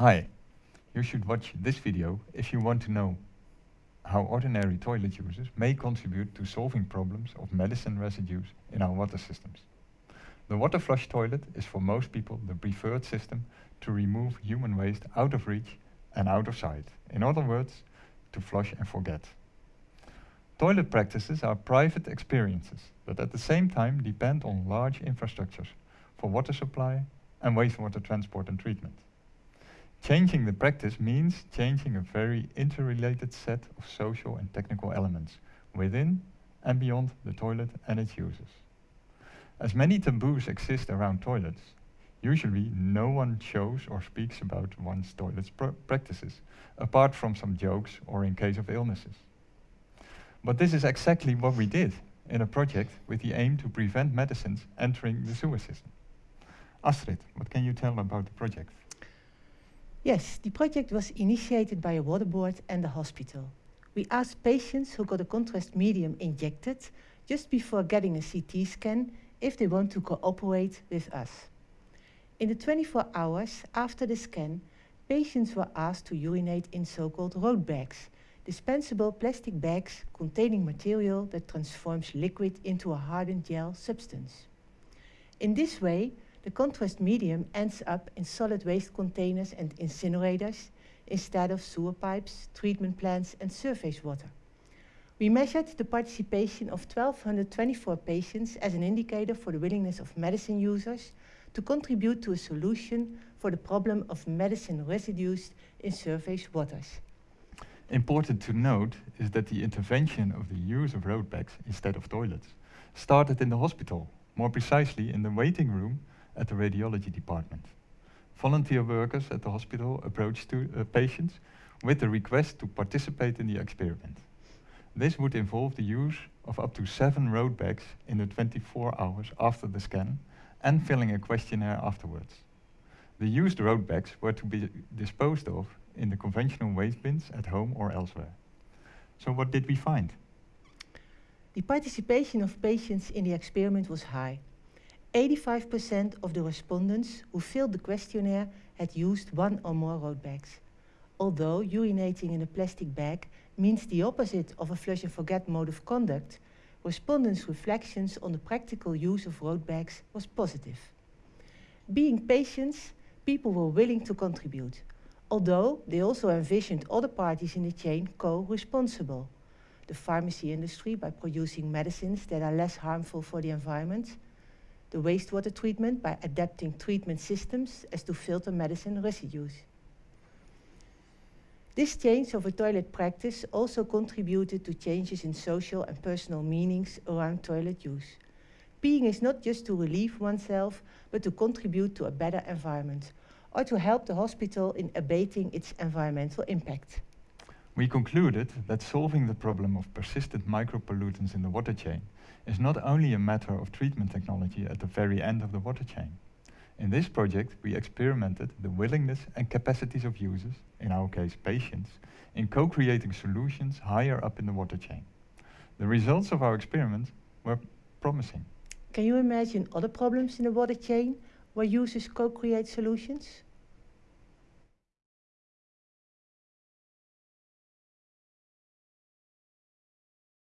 Hi, you should watch this video if you want to know how ordinary toilet users may contribute to solving problems of medicine residues in our water systems. The water flush toilet is for most people the preferred system to remove human waste out of reach and out of sight. In other words, to flush and forget. Toilet practices are private experiences, but at the same time depend on large infrastructures for water supply and wastewater transport and treatment. Changing the practice means changing a very interrelated set of social and technical elements within and beyond the toilet and its users. As many taboos exist around toilets, usually no one shows or speaks about one's toilet's pr practices, apart from some jokes or in case of illnesses. But this is exactly what we did in a project with the aim to prevent medicines entering the sewer system. Astrid, what can you tell about the project? Yes, the project was initiated by a water board and the hospital. We asked patients who got a contrast medium injected just before getting a CT scan if they want to cooperate with us. In the 24 hours after the scan, patients were asked to urinate in so-called road bags, dispensable plastic bags containing material that transforms liquid into a hardened gel substance. In this way, the contrast medium ends up in solid waste containers and incinerators instead of sewer pipes, treatment plants and surface water. We measured the participation of 1,224 patients as an indicator for the willingness of medicine users to contribute to a solution for the problem of medicine residues in surface waters. Important to note is that the intervention of the use of road bags instead of toilets started in the hospital, more precisely in the waiting room at the radiology department. Volunteer workers at the hospital approached to, uh, patients with the request to participate in the experiment. This would involve the use of up to seven road bags in the 24 hours after the scan and filling a questionnaire afterwards. The used road bags were to be disposed of in the conventional waste bins at home or elsewhere. So what did we find? The participation of patients in the experiment was high. 85% of the respondents who filled the questionnaire had used one or more road bags. Although urinating in a plastic bag means the opposite of a flush and forget mode of conduct, respondents' reflections on the practical use of road bags was positive. Being patients, people were willing to contribute, although they also envisioned other parties in the chain co-responsible. The pharmacy industry by producing medicines that are less harmful for the environment, the wastewater treatment by adapting treatment systems as to filter medicine residues. This change of a toilet practice also contributed to changes in social and personal meanings around toilet use. Peeing is not just to relieve oneself, but to contribute to a better environment, or to help the hospital in abating its environmental impact. We concluded that solving the problem of persistent micropollutants in the water chain is not only a matter of treatment technology at the very end of the water chain. In this project, we experimented the willingness and capacities of users, in our case patients, in co-creating solutions higher up in the water chain. The results of our experiment were promising. Can you imagine other problems in the water chain where users co-create solutions?